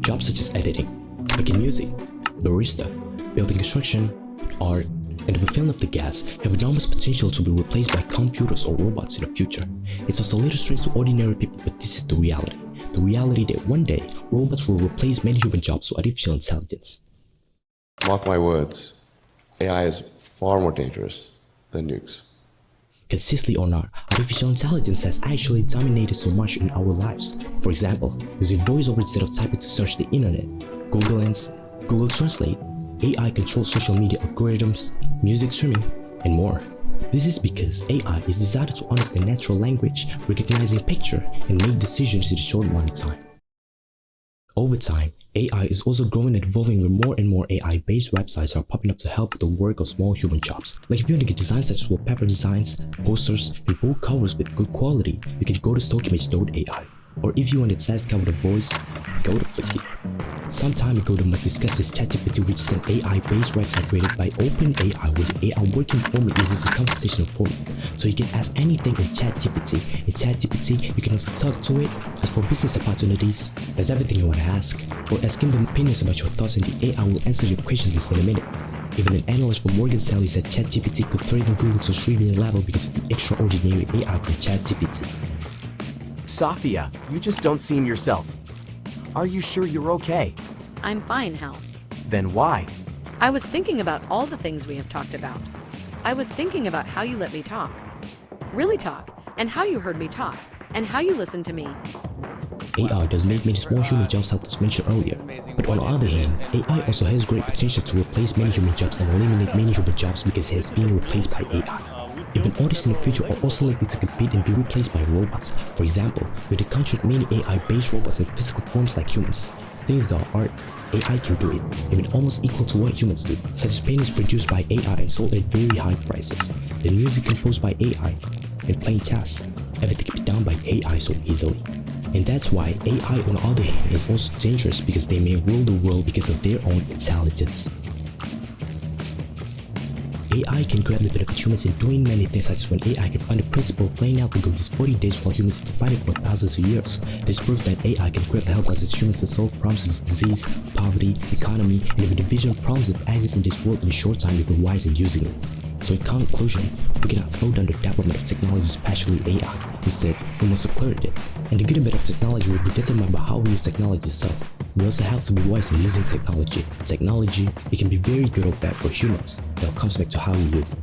Jobs such as editing, making music, barista, building construction, art, and the filling up the gas have enormous potential to be replaced by computers or robots in the future. It's also a little strange to ordinary people, but this is the reality. The reality that one day, robots will replace many human jobs with artificial intelligence. Mark my words, AI is far more dangerous than nukes. Consistently or not, artificial intelligence has actually dominated so much in our lives. For example, using voiceover instead of typing to search the internet, Google Lens, Google Translate, AI controls social media algorithms, music streaming, and more. This is because AI is designed to understand natural language, recognizing picture, and make decisions in a short amount of time. Over time, AI is also growing and evolving where more and more AI-based websites are popping up to help with the work of small human jobs. Like if you want to get designs such as wallpaper designs, posters, and book covers with good quality, you can go to StockImg.ai. Or if you want a test cover the voice, go to Fliki. Some time ago, the must discuss is ChatGPT, which is an AI-based website created by OpenAI where AI working format uses a conversational format. So you can ask anything in ChatGPT. In ChatGPT, you can also talk to it, ask for business opportunities, that's everything you want to ask, or asking him the opinions about your thoughts and the AI will answer your questions in a minute. Even an analyst from Morgan Stanley said ChatGPT could threaten Google to 3 million level because of the extraordinary AI from ChatGPT. Safia, you just don't seem yourself. Are you sure you're okay? I'm fine, Hal. Then why? I was thinking about all the things we have talked about. I was thinking about how you let me talk. Really talk, and how you heard me talk, and how you listened to me. AI does make many small human jobs as mentioned earlier, but on the other hand, AI also has great potential to replace many human jobs and eliminate many human jobs because it is being replaced by AI. Even artists in the future are also likely to compete and be replaced by robots. For example, with the contract many AI-based robots in physical forms like humans. Things are art, AI can do it, even almost equal to what humans do, such as paintings produced by AI and sold at very high prices, the music composed by AI, and playing chess. Everything can be done by AI so easily. And that's why AI on the other hand is also dangerous because they may rule the world because of their own intelligence. AI can greatly benefit humans in doing many things such as when AI can find a principle playing out the goal these 40 days while humans to fight it for thousands of years. This proves that AI can greatly help us as humans to solve problems such as disease, poverty, economy, and even division problems that exist in this world in a short time if we're wise in using it. So in conclusion, we cannot slow down the development of technology, especially AI. Instead, we must accelerate it. And the good bad of technology will be determined by how we use technology itself. We also have to be wise in using technology. Technology, it can be very good or bad for humans. That comes back to how we use it.